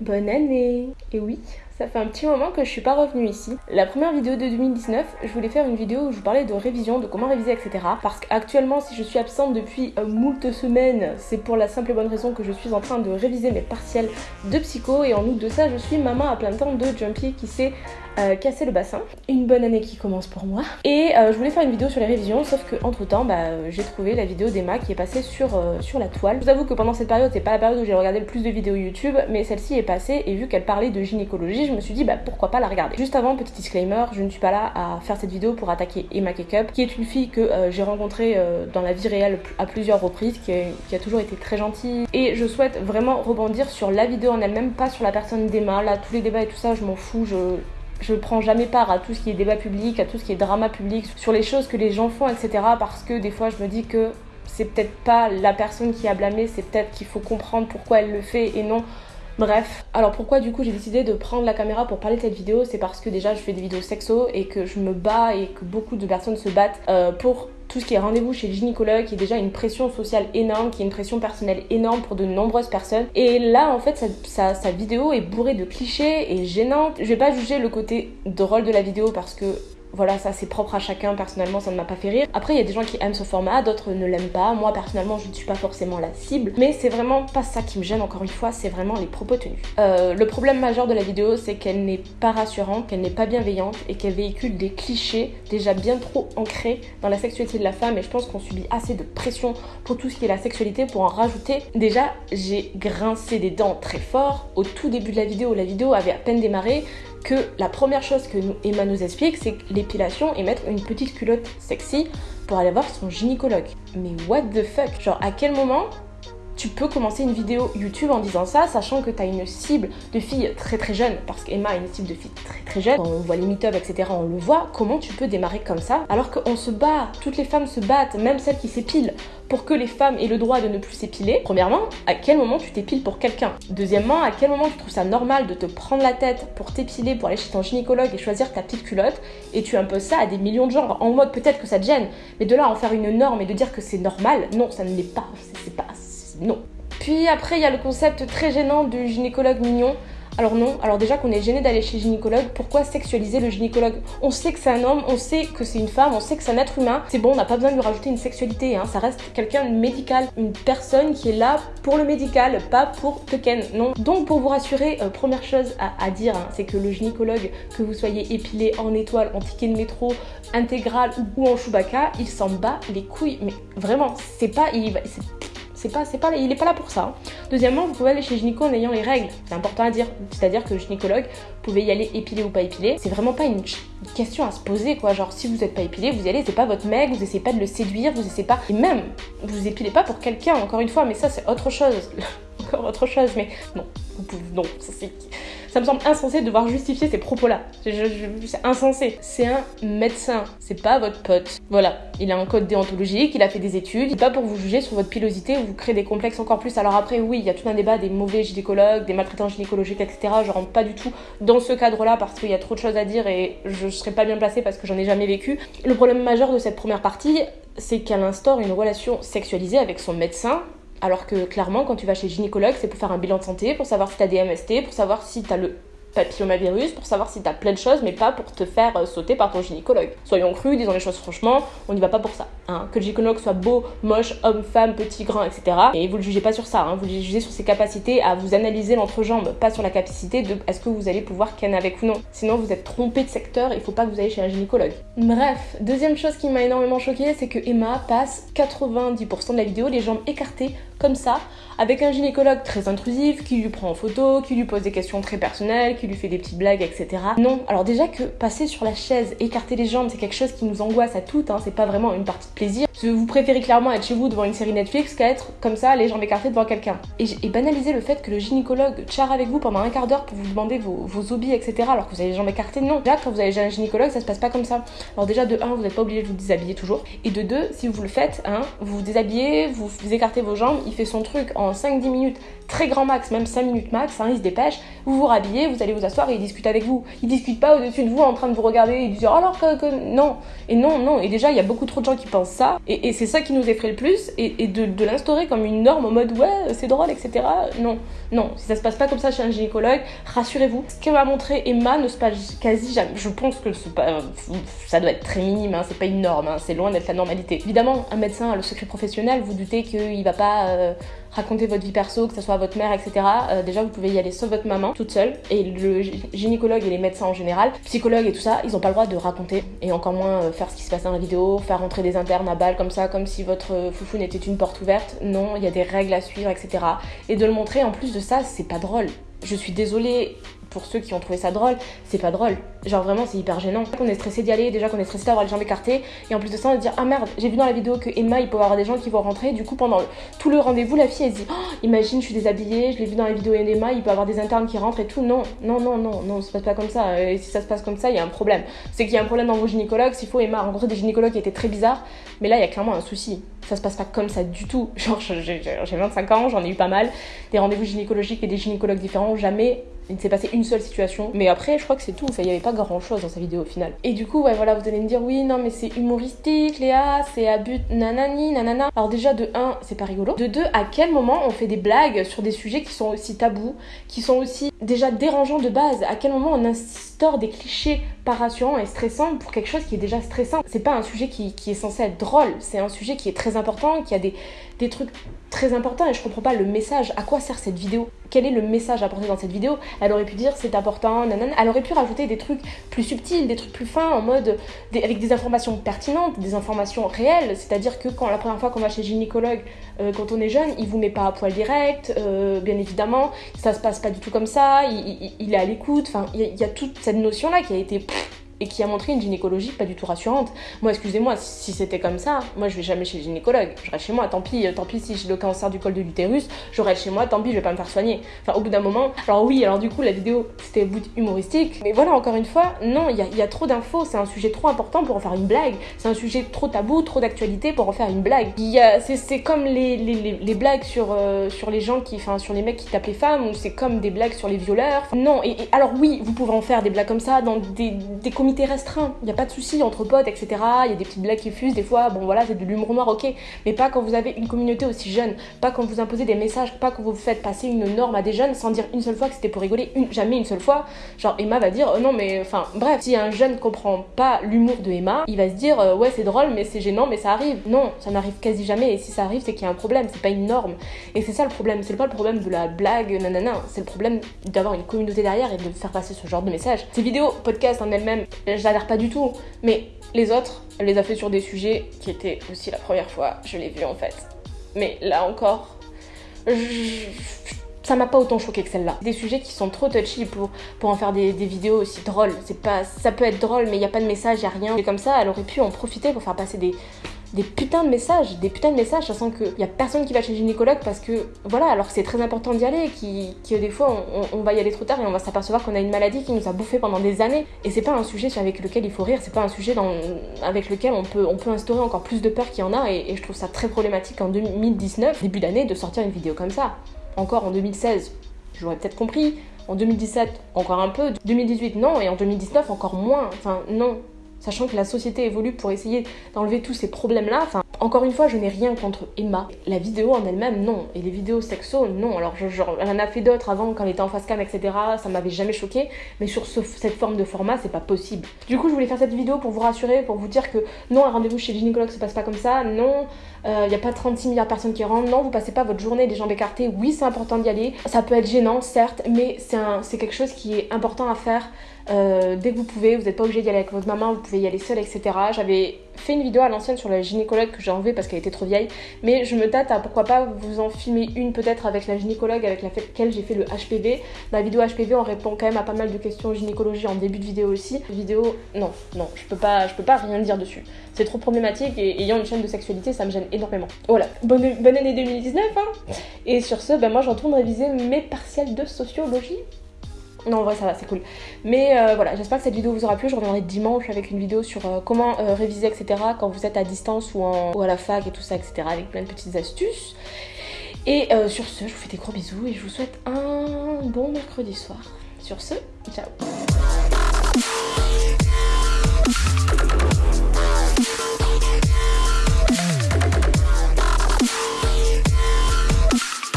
Bonne année. Et oui, ça fait un petit moment que je suis pas revenue ici. La première vidéo de 2019, je voulais faire une vidéo où je vous parlais de révision, de comment réviser, etc. Parce qu'actuellement, si je suis absente depuis euh, moult semaines, c'est pour la simple et bonne raison que je suis en train de réviser mes partiels de psycho. Et en outre de ça, je suis maman à plein temps de Jumpy qui s'est euh, cassé le bassin. Une bonne année qui commence pour moi. Et euh, je voulais faire une vidéo sur les révisions, sauf que entre temps, bah, j'ai trouvé la vidéo d'Emma qui est passée sur, sur la toile. Je vous avoue que pendant cette période, c'est pas la période où j'ai regardé le plus de vidéos YouTube, mais celle-ci est passée et vu qu'elle parlait de gynécologie, je me suis dit bah pourquoi pas la regarder. Juste avant, petit disclaimer, je ne suis pas là à faire cette vidéo pour attaquer Emma Cakeup, qui est une fille que euh, j'ai rencontrée euh, dans la vie réelle à plusieurs reprises, qui, a toujours été très gentille. Et je souhaite vraiment rebondir sur la vidéo en elle-même, pas sur la personne d'Emma. Là, tous les débats et tout ça, je m'en fous, je je prends jamais part à tout ce qui est débat public, à tout ce qui est drama public, sur les choses que les gens font, etc. Parce que des fois, je me dis que c'est peut-être pas la personne qui a blâmé, c'est peut-être qu'il faut comprendre pourquoi elle le fait et non Bref, alors pourquoi du coup j'ai décidé de prendre la caméra pour parler de cette vidéo C'est parce que déjà je fais des vidéos sexo et que je me bats et que beaucoup de personnes se battent euh, pour tout ce qui est rendez-vous chez le gynécologue, qui est déjà une pression sociale énorme, qui est une pression personnelle énorme pour de nombreuses personnes. Et là, en fait, sa, sa vidéo est bourrée de clichés et gênante. Je vais pas juger le côté drôle de la vidéo parce que voilà, ça c'est propre à chacun, personnellement ça ne m'a pas fait rire. Après il y a des gens qui aiment ce format, d'autres ne l'aiment pas. Moi personnellement je ne suis pas forcément la cible, mais c'est vraiment pas ça qui me gêne encore une fois, c'est vraiment les propos tenus. Euh, le problème majeur de la vidéo c'est qu'elle n'est pas rassurante, qu'elle n'est pas bienveillante et qu'elle véhicule des clichés déjà bien trop ancrés dans la sexualité de la femme et je pense qu'on subit assez de pression pour tout ce qui est la sexualité pour en rajouter. Déjà j'ai grincé des dents très fort au tout début de la vidéo, la vidéo avait à peine démarré, que la première chose que Emma nous explique, c'est l'épilation et mettre une petite culotte sexy pour aller voir son gynécologue. Mais what the fuck? Genre, à quel moment tu peux commencer une vidéo YouTube en disant ça, sachant que tu as une cible de filles très très jeunes, parce qu'Emma a une cible de filles très très jeunes, on voit les meet-up, etc., on le voit, comment tu peux démarrer comme ça, alors qu'on se bat, toutes les femmes se battent, même celles qui s'épilent, pour que les femmes aient le droit de ne plus s'épiler? Premièrement, à quel moment tu t'épiles pour quelqu'un? Deuxièmement, à quel moment tu trouves ça normal de te prendre la tête pour t'épiler, pour aller chez ton gynécologue et choisir ta petite culotte, et tu imposes ça à des millions de gens, en mode peut-être que ça te gêne, mais de là en faire une norme et de dire que c'est normal, non, ça ne l'est pas, c'est pas non. Puis après, il y a le concept très gênant du gynécologue mignon. Alors non, alors déjà qu'on est gêné d'aller chez le gynécologue, pourquoi sexualiser le gynécologue? On sait que c'est un homme, on sait que c'est une femme, on sait que c'est un être humain. C'est bon, on n'a pas besoin de lui rajouter une sexualité, hein. ça reste quelqu'un de médical, une personne qui est là pour le médical, pas pour te ken, non. Donc pour vous rassurer, euh, première chose à, dire, hein, c'est que le gynécologue, que vous soyez épilé en étoile, en ticket de métro, intégral ou, en Chewbacca, il s'en bat les couilles, mais vraiment, c'est pas, il, c'est pas, c'est pas, il est pas là pour ça. Deuxièmement, vous pouvez aller chez gynéco en ayant les règles. C'est important à dire. C'est-à-dire que le gynécologue, vous pouvez y aller épilé ou pas épilé. C'est vraiment pas une question à se poser, quoi. Genre, si vous êtes pas épilé, vous y allez, c'est pas votre mec, vous essayez pas de le séduire, vous essayez pas. Et même, vous épilez pas pour quelqu'un, encore une fois, mais ça, c'est autre chose. encore autre chose, mais non. Non, ça me semble insensé de devoir justifier ces propos-là. C'est insensé. C'est un médecin, c'est pas votre pote. Voilà, il a un code déontologique, il a fait des études, pas pour vous juger sur votre pilosité ou vous créer des complexes encore plus. Alors après, oui, il y a tout un débat des mauvais gynécologues, des maltraitants gynécologiques, etc. Je rentre pas du tout dans ce cadre-là parce qu'il y a trop de choses à dire et je serais pas bien placée parce que j'en ai jamais vécu. Le problème majeur de cette première partie, c'est qu'elle instaure une relation sexualisée avec son médecin alors que clairement, quand tu vas chez gynécologue, c'est pour faire un bilan de santé, pour savoir si tu as des MST, pour savoir si tu as le papillomavirus pour savoir si t'as plein de choses, mais pas pour te faire euh, sauter par ton gynécologue. Soyons crus, disons les choses franchement, on n'y va pas pour ça. Hein. Que le gynécologue soit beau, moche, homme, femme, petit, grand, etc. Et vous le jugez pas sur ça, hein. vous le jugez sur ses capacités à vous analyser l'entrejambe, pas sur la capacité de est-ce que vous allez pouvoir ken avec ou non. Sinon vous êtes trompé de secteur, il faut pas que vous ayez chez un gynécologue. Bref, deuxième chose qui m'a énormément choquée, c'est que Emma passe 90% de la vidéo les jambes écartées comme ça, avec un gynécologue très intrusif qui lui prend en photo, qui lui pose des questions très personnelles, qui lui fait des petites blagues, etc. Non, alors déjà que passer sur la chaise, écarter les jambes, c'est quelque chose qui nous angoisse à toutes, hein, c'est pas vraiment une partie de plaisir. Vous préférez clairement être chez vous devant une série Netflix qu'à être comme ça, les jambes écartées devant quelqu'un. Et, banaliser le fait que le gynécologue charre avec vous pendant un quart d'heure pour vous demander vos, vos hobbies, etc. alors que vous avez les jambes écartées, non. Déjà, quand vous avez un gynécologue, ça se passe pas comme ça. Alors déjà, de 1, vous n'êtes pas obligé de vous déshabiller toujours. Et de 2, si vous le faites, hein, vous vous déshabillez, vous, vous écartez vos jambes, il fait son truc en prend 5-10 minutes très grand max, même 5 minutes max, hein, il se dépêche, vous vous rhabillez, vous allez vous asseoir et il discute avec vous. Il discute pas au-dessus de vous en train de vous regarder et de dire alors que, non. Et non, non. Et déjà, il y a beaucoup trop de gens qui pensent ça. Et, c'est ça qui nous effraie le plus. Et, de, l'instaurer comme une norme en mode ouais, c'est drôle, etc. Non, non. Si ça se passe pas comme ça chez un gynécologue, rassurez-vous. Ce qu'elle m'a montré Emma ne se passe quasi jamais. Je pense que pas, ça doit être très minime, hein, c'est pas une norme, hein, c'est loin d'être la normalité. Évidemment, un médecin a le secret professionnel, vous doutez qu'il va pas. Euh, raconter votre vie perso, que ce soit votre mère, etc. Euh, déjà, vous pouvez y aller sauf votre maman, toute seule. Et le gynécologue et les médecins en général, psychologues et tout ça, ils ont pas le droit de raconter et encore moins euh, faire ce qui se passe dans la vidéo, faire rentrer des internes à balle comme ça, comme si votre foufou n'était une porte ouverte. Non, il y a des règles à suivre, etc. Et de le montrer en plus de ça, c'est pas drôle. Je suis désolée, pour ceux qui ont trouvé ça drôle, c'est pas drôle. Genre vraiment, c'est hyper gênant. On est stressé d'y aller, déjà qu'on est stressé d'avoir les jambes écartées, et en plus de ça, on dire ah merde, j'ai vu dans la vidéo que Emma, il peut y avoir des gens qui vont rentrer. Du coup, pendant tout le rendez-vous, la fille elle dit oh, imagine, je suis déshabillée, je l'ai vu dans la vidéo Emma, il peut avoir des internes qui rentrent et tout. Non, non, non, non, non, ça se passe pas comme ça. Et si ça se passe comme ça, il y a un problème. C'est qu'il y a un problème dans vos gynécologues. S'il faut, Emma a rencontré des gynécologues qui étaient très bizarres, mais là, il y a clairement un souci. Ça se passe pas comme ça du tout. Genre, j'ai 25 ans, j'en ai eu pas mal, des rendez-vous gynécologiques et des gynécologues différents. Jamais il s'est passé une seule situation. Mais après, je crois que c'est tout. Enfin, il n'y avait pas grand chose dans sa vidéo au final. Et du coup, ouais, voilà, vous allez me dire, oui, non, mais c'est humoristique, Léa, c'est à but nanani, nanana. Alors, déjà, de 1, c'est pas rigolo. De 2, à quel moment on fait des blagues sur des sujets qui sont aussi tabous, qui sont aussi déjà dérangeants de base? À quel moment on instaure des clichés pas rassurants et stressants pour quelque chose qui est déjà stressant? C'est pas un sujet qui est censé être drôle, c'est un sujet qui est très important, qui a des, des trucs très importants et je comprends pas le message. À quoi sert cette vidéo? Quel est le message apporté dans cette vidéo? Elle aurait pu dire c'est important, nanana. Elle aurait pu rajouter des trucs plus subtils, des trucs plus fins, en mode avec des informations pertinentes, des informations réelles. C'est-à-dire que quand la première fois qu'on va chez gynécologue, euh, quand on est jeune, il vous met pas à poil direct, euh, bien évidemment. Ça se passe pas du tout comme ça. Il, est à l'écoute. Enfin, il y, a toute cette notion là qui a été et qui a montré une gynécologie pas du tout rassurante. Moi, excusez-moi, si c'était comme ça, moi je vais jamais chez le gynécologue. Je reste chez moi, tant pis, tant pis si j'ai le cancer du col de l'utérus, je reste chez moi, tant pis, je vais pas me faire soigner. Enfin, au bout d'un moment, alors oui, alors du coup, la vidéo c'était bout humoristique, mais voilà, encore une fois, non, il y a, trop d'infos, c'est un sujet trop important pour en faire une blague, c'est un sujet trop tabou, trop d'actualité pour en faire une blague. C'est comme les, les, les, blagues sur, euh, sur les gens qui, enfin, sur les mecs qui tapent les femmes, ou c'est comme des blagues sur les violeurs. Non, et, alors oui, vous pouvez en faire des blagues comme ça dans des, des restreint. Il n'y a pas de souci entre potes, etc. Il y a des petites blagues qui fusent, des fois, bon voilà, c'est de l'humour noir, ok. Mais pas quand vous avez une communauté aussi jeune. Pas quand vous imposez des messages, pas quand vous faites passer une norme à des jeunes sans dire une seule fois que c'était pour rigoler, jamais une seule fois. Genre Emma va dire, oh non mais enfin, bref, si un jeune comprend pas l'humour de Emma, il va se dire, euh, ouais c'est drôle, mais c'est gênant, mais ça arrive. Non, ça n'arrive quasi jamais. Et si ça arrive, c'est qu'il y a un problème, c'est pas une norme. Et c'est ça le problème. C'est pas le problème de la blague, nanana. C'est le problème d'avoir une communauté derrière et de faire passer ce genre de message. Ces vidéos, podcasts en elles-mêmes, j'adhère pas du tout. Mais les autres, elle les a fait sur des sujets qui étaient aussi la première fois, je l'ai vu en fait. Mais là encore, ça m'a pas autant choqué que celle-là. Des sujets qui sont trop touchy pour, en faire des, des vidéos aussi drôles. C'est pas, ça peut être drôle, mais il n'y a pas de message, il a rien. Et comme ça, elle aurait pu en profiter pour faire passer des, des putains de messages, des putains de messages, sachant qu'il y a personne qui va chez le gynécologue parce que, voilà, alors que c'est très important d'y aller, qui, que des fois on, va y aller trop tard et on va s'apercevoir qu'on a une maladie qui nous a bouffé pendant des années. Et c'est pas un sujet avec lequel il faut rire, c'est pas un sujet avec lequel on peut, on peut instaurer encore plus de peur qu'il y en a, et, je trouve ça très problématique en 2019, début d'année, de sortir une vidéo comme ça. Encore en 2016, j'aurais peut-être compris. En 2017, encore un peu. 2018, non. Et en 2019, encore moins. Enfin, non sachant que la société évolue pour essayer d'enlever tous ces problèmes-là. Enfin, encore une fois, je n'ai rien contre Emma. La vidéo en elle-même, non. Et les vidéos sexo, non. Alors, elle en a fait d'autres avant quand elle était en face cam, etc. Ça m'avait jamais choqué. Mais sur cette forme de format, c'est pas possible. Du coup, je voulais faire cette vidéo pour vous rassurer, pour vous dire que non, un rendez-vous chez le gynécologue se passe pas comme ça. Non, il euh, n'y a pas 36 milliards de personnes qui rentrent. Non, vous passez pas votre journée des jambes écartées. Oui, c'est important d'y aller. Ça peut être gênant, certes, mais c'est quelque chose qui est important à faire euh, dès que vous pouvez. Vous n'êtes pas obligé d'y aller avec votre maman, vous pouvez y aller seul, etc. J'avais fait une vidéo à l'ancienne sur la gynécologue que j'ai enlevée parce qu'elle était trop vieille, mais je me tâte à pourquoi pas vous en filmer une peut-être avec la gynécologue avec laquelle j'ai fait le HPV. Dans la vidéo HPV, on répond quand même à pas mal de questions gynécologie en début de vidéo aussi. Vidéo, non, non, je peux pas, je peux pas rien dire dessus. C'est trop problématique et ayant une chaîne de sexualité, ça me gêne énormément. Voilà, bonne, bonne année 2019 hein Et sur ce, ben moi je retourne réviser mes partiels de sociologie non, en vrai, ça va, c'est cool. Mais euh, voilà, j'espère que cette vidéo vous aura plu. Je reviendrai dimanche avec une vidéo sur euh, comment euh, réviser, etc. quand vous êtes à distance ou, en, ou à la fac et tout ça, etc. avec plein de petites astuces. Et sur ce, je vous fais des gros bisous et je vous souhaite un bon mercredi soir. Sur ce, ciao